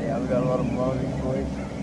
Yeah, we got a lot of moving boys.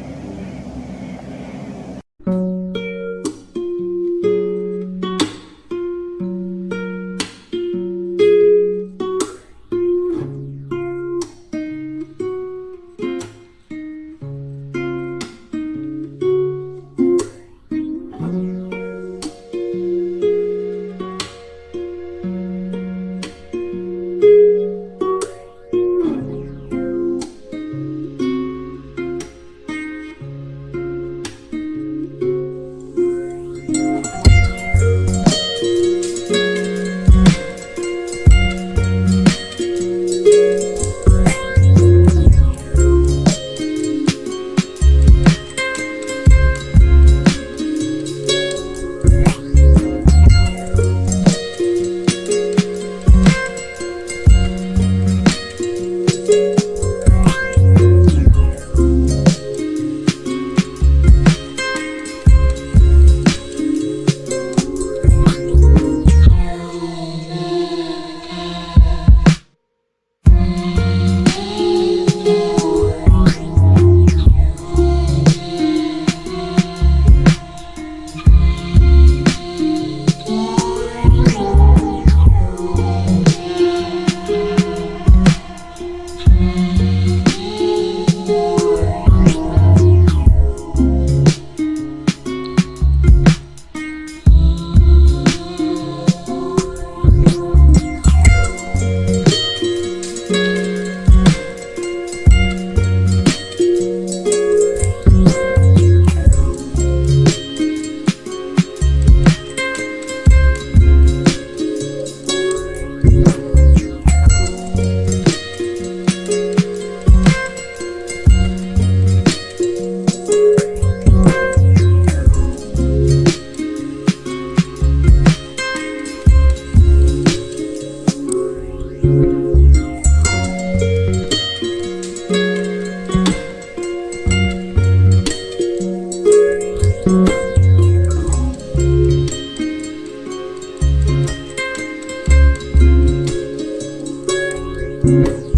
Thank